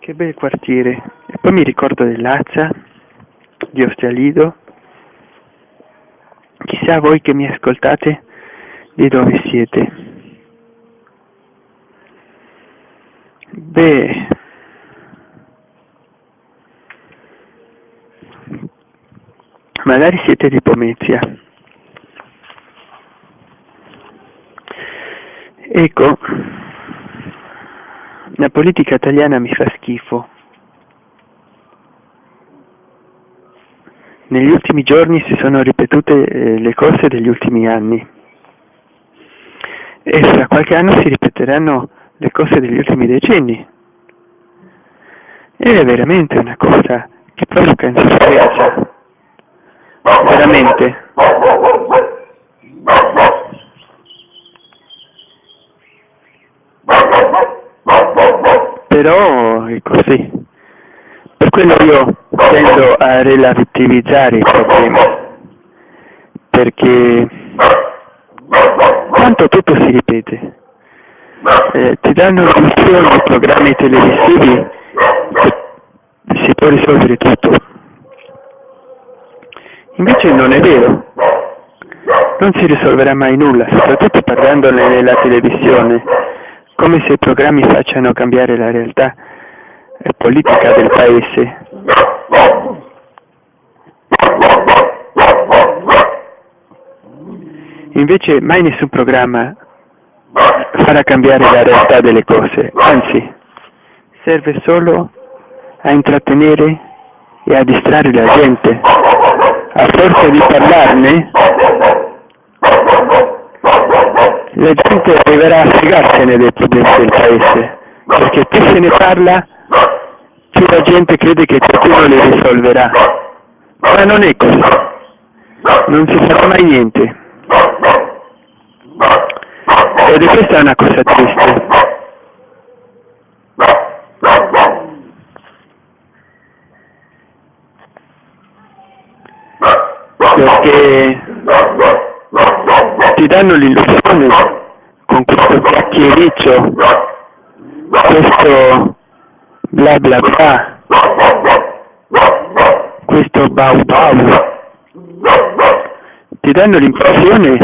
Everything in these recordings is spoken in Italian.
che bel quartiere. E poi mi ricordo dell'Azza di Ostialido chissà voi che mi ascoltate di dove siete. Beh. Magari siete di Pomezia. Ecco la politica italiana mi fa schifo. Negli ultimi giorni si sono ripetute eh, le cose degli ultimi anni. E fra qualche anno si ripeteranno le cose degli ultimi decenni. Ed è veramente una cosa che provoca insofferenza. Veramente però è così per quello io tendo a relativizzare i problemi. Perché tanto tutto si ripete? Eh, ti danno l'illusione di programmi televisivi che si può risolvere tutto. Invece non è vero. Non si risolverà mai nulla soprattutto parlandone nella televisione come se i programmi facciano cambiare la realtà politica del paese. Invece mai nessun programma farà cambiare la realtà delle cose anzi serve solo a intrattenere e a distrarre la gente. A forza di parlarne la gente arriverà a fregarsene dei problemi del paese perché più se ne parla più la gente crede che qualcuno le risolverà. Ma non è così. Non si farà mai niente. Ed è questa una cosa triste. Perché ti danno l'illusione con questo chiacchiericcio questo bla bla bla questo bau bau. Ti danno l'impressione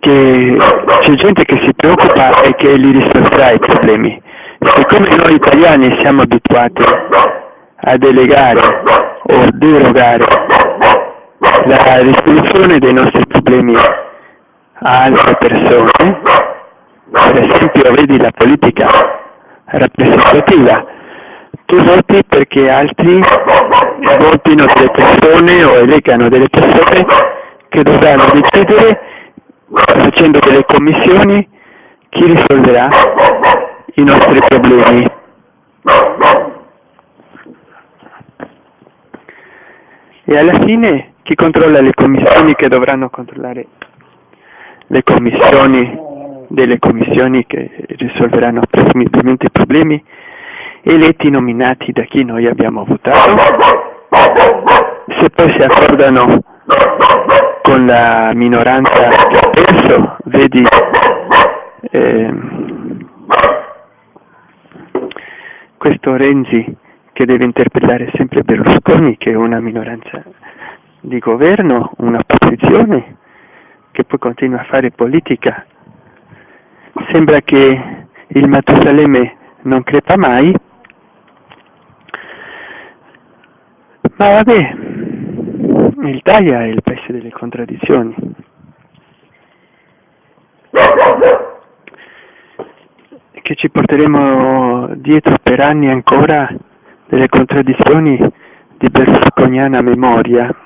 che c'è gente che si preoccupa e che li risolverà i problemi. Siccome noi italiani siamo abituati a delegare o derogare la risoluzione dei nostri problemi a altre persone. Per esempio vedi la politica rappresentativa. Tu voti perché altri votino delle persone o elegano delle persone che dovranno decidere facendo delle commissioni chi risolverà i nostri problemi. E alla fine chi controlla le commissioni che dovranno controllare le commissioni delle commissioni che risolveranno presumibilmente i problemi eletti nominati da chi noi abbiamo votato? Se poi si accordano con la minoranza che ha perso vedi eh, questo Renzi che deve interpellare sempre Berlusconi che è una minoranza di governo, una posizione che poi continua a fare politica sembra che il Matusalemme non crepa mai, ma vabbè, l'Italia è il paese delle contraddizioni. Che ci porteremo dietro per anni ancora delle contraddizioni di berlusconiana memoria.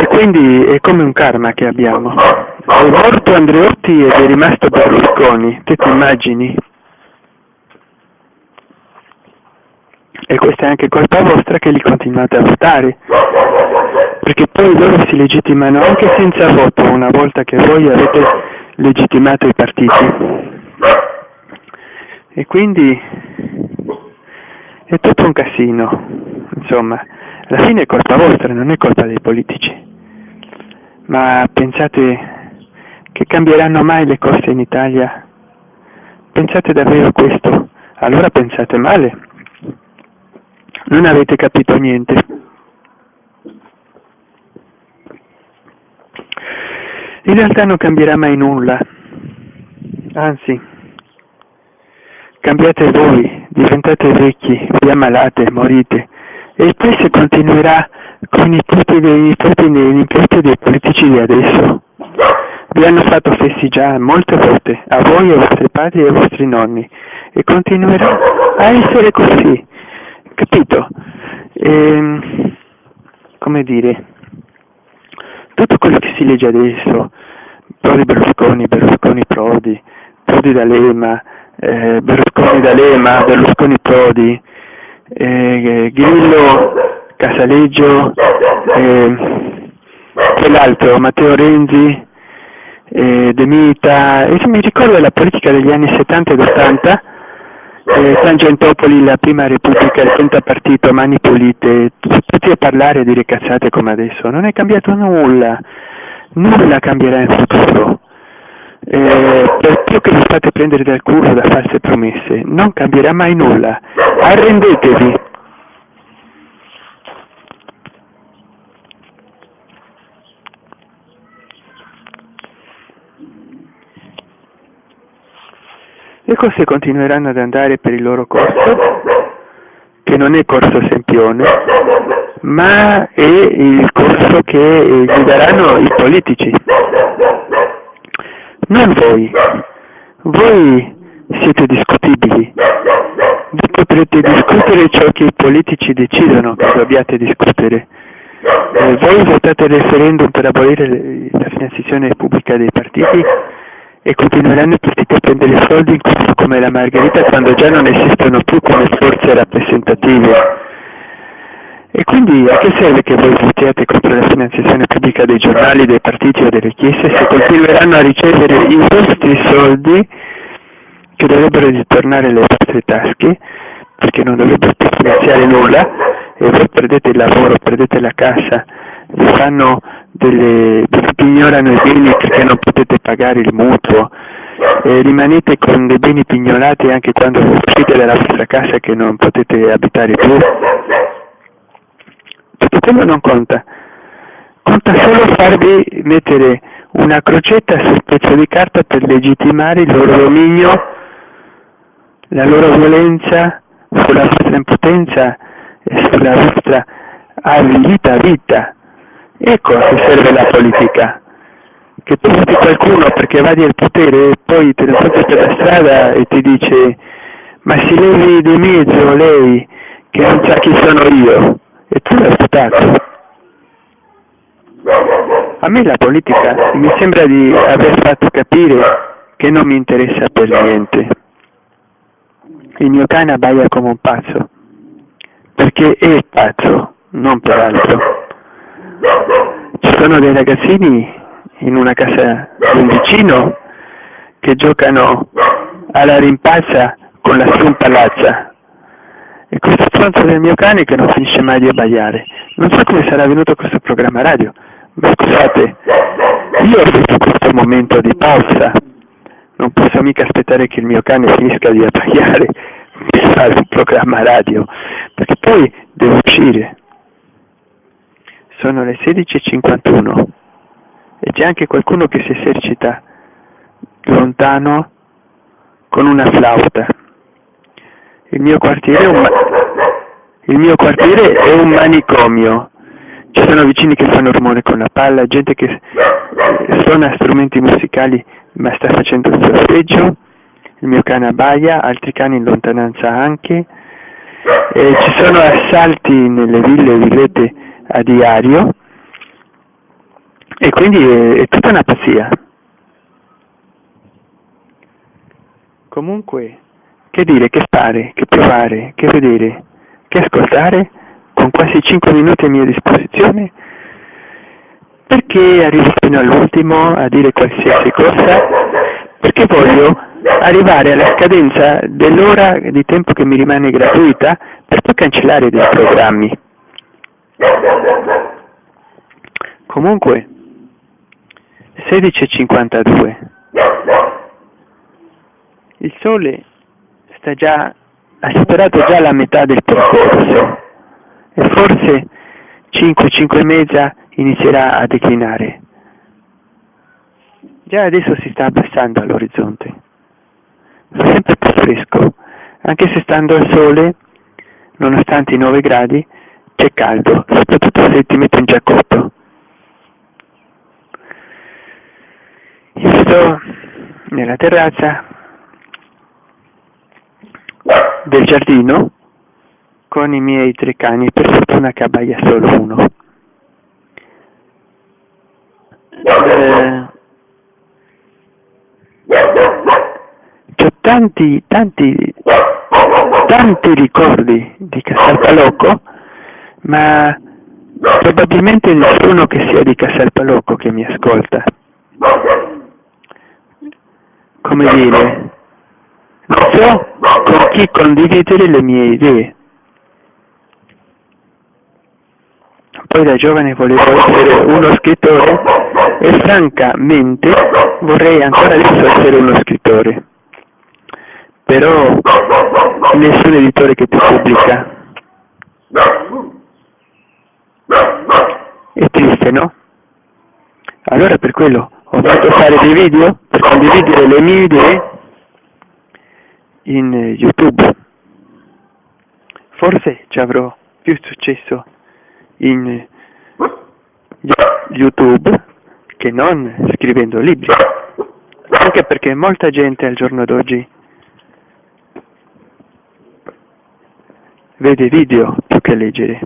E quindi è come un karma che abbiamo. È morto Andreotti ed è rimasto Berlusconi, te ti immagini? E questa è anche colpa vostra che li continuate a votare, perché poi loro si legittimano anche senza voto una volta che voi avete legittimato i partiti. E quindi è tutto un casino, insomma, alla fine è colpa vostra, non è colpa dei politici Ma pensate che cambieranno mai le cose in Italia? Pensate davvero questo? Allora pensate male. Non avete capito niente. In realtà non cambierà mai nulla, anzi, cambiate voi, diventate vecchi, vi ammalate, morite, e paese continuerà con i nipoti dei nipoti dei nipoti dei politici di adesso. Vi hanno fatto festeggiare molte volte, a voi, ai vostri padri e ai vostri nonni, e continuerà a essere così, capito? E, ehm, come dire, tutto quello che si legge adesso, Prodi Berlusconi, Berlusconi Prodi, Prodi D'Alema, eh, Berlusconi D'Alema, Berlusconi Prodi, eh, Grillo, Casaleggio, eh, quell'altro, Matteo Renzi, eh, De Mita, e mi ricordo la politica degli anni 70 ed 80, eh, Tangentopoli, la prima repubblica, il pentapartito, mani pulite, tutti a parlare e dire cazzate come adesso, non è cambiato nulla, nulla cambierà in futuro. Eh, per più che vi fate prendere dal culo da false promesse, non cambierà mai nulla. Arrendetevi. Le cose continueranno ad andare per il loro corso, che non è corso sempione, ma è il corso che gli daranno i politici, non voi. Voi siete discutibili. Vi potrete discutere ciò che i politici decidono che dobbiate discutere. Eh, voi votate il referendum per abolire la finanziazione pubblica dei partiti e continueranno i partiti a prendere soldi come la Margherita quando già non esistono più come forze rappresentative. E quindi a che serve che voi votiate contro la finanziazione pubblica dei giornali, dei partiti o delle chiese se continueranno a ricevere i vostri soldi che dovrebbero ritornare alle vostre tasche perché non dovrebbero più finanziare nulla e voi perdete il lavoro, perdete la casa, vi fanno delle, vi pignorano i beni perché non potete pagare il mutuo, e rimanete con dei beni pignolati anche quando uscite dalla vostra casa che non potete abitare più tutto quello non conta, conta solo farvi mettere una crocetta sul pezzo di carta per legittimare il loro dominio, la loro violenza sulla vostra impotenza e sulla vostra avvilita vita. Ecco a che serve la politica. Che tu voti qualcuno perché va al potere e poi te lo porti per la strada e ti dice ma si levi di mezzo lei che non sa chi sono io e tu l'hai votato. A me la politica mi sembra di aver fatto capire che non mi interessa per niente. Il mio cane abbaia come un pazzo, perché è pazzo, non per altro. Ci sono dei ragazzini in una casa di un vicino che giocano alla rimpalza con la strumpalazza e questo stronzo del mio cane che non finisce mai di abbaiare. Non so come sarà venuto questo programma radio, ma scusate, io ho avuto questo momento di pausa, non posso mica aspettare che il mio cane finisca di abbaiare per fare un programma radio, perché poi devo uscire. Sono le 16.51 e c'è anche qualcuno che si esercita lontano con una flauta. Il mio quartiere è un, mio quartiere è un manicomio. Ci sono vicini che fanno rumore con la palla, gente che suona strumenti musicali ma sta facendo il sorteggio, il mio cane abbaia, altri cani in lontananza anche, e ci sono assalti nelle ville e villette a diario e quindi è, è tutta una pazzia. Comunque che dire, che fare, che provare, che vedere, che ascoltare, con quasi 5 minuti a mia disposizione, perché arrivo fino all'ultimo a dire qualsiasi cosa, perché voglio arrivare alla scadenza dell'ora di tempo che mi rimane gratuita per poi cancellare dei programmi. Comunque, 16.52. Il sole sta già, ha superato già la metà del percorso e forse 5, 5 e mezza inizierà a declinare. Già adesso si sta abbassando all'orizzonte. Fa sempre più fresco, anche se stando al sole, nonostante i 9 gradi, c'è caldo, soprattutto se ti metti un giaccotto. Io sto nella terrazza del giardino con i miei tre cani, per fortuna che abbaia solo uno. Eh, ho tanti, tanti, tanti ricordi di Casalpalocco, ma probabilmente nessuno che sia di Casalpalocco che mi ascolta. Come dire, so con chi condividere le mie idee. Poi da giovane volevo essere uno scrittore e francamente vorrei ancora adesso essere uno scrittore. Però nessun editore che ti pubblica. È triste, no? Allora per quello ho fatto fare dei video per condividere le mie idee in YouTube. Forse ci avrò più successo in YouTube che non scrivendo libri, anche perché molta gente al giorno d'oggi vede video più che leggere.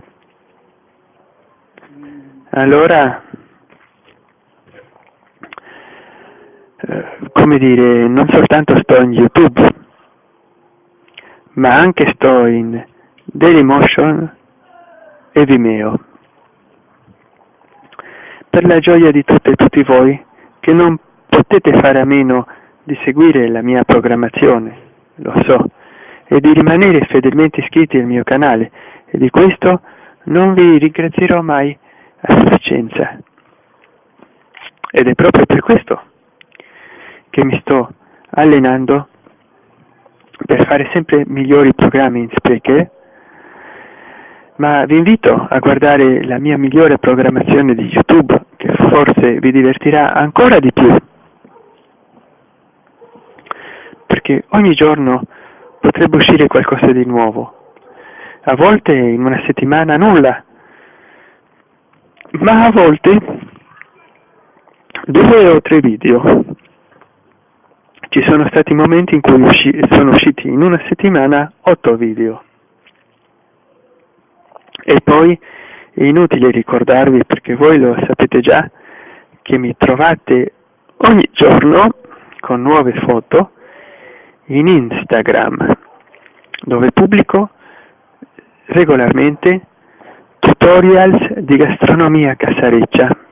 Allora, eh, come dire, non soltanto sto in YouTube, ma anche sto in Dailymotion e Vimeo. Per la gioia di tutte e tutti voi che non potete fare a meno di seguire la mia programmazione, lo so, e di rimanere fedelmente iscritti al mio canale e di questo non vi ringrazierò mai a sufficienza. Ed è proprio per questo che mi sto allenando per fare sempre migliori programmi in Spreaker, ma vi invito a guardare la mia migliore programmazione di YouTube che forse vi divertirà ancora di più, perché ogni giorno potrebbe uscire qualcosa di nuovo, a volte in una settimana nulla, ma a volte due o tre video. Ci sono stati momenti in cui usci sono usciti in una settimana otto video. E poi è inutile ricordarvi, perché voi lo sapete già, che mi trovate ogni giorno con nuove foto in Instagram, dove pubblico regolarmente tutorials di gastronomia casareccia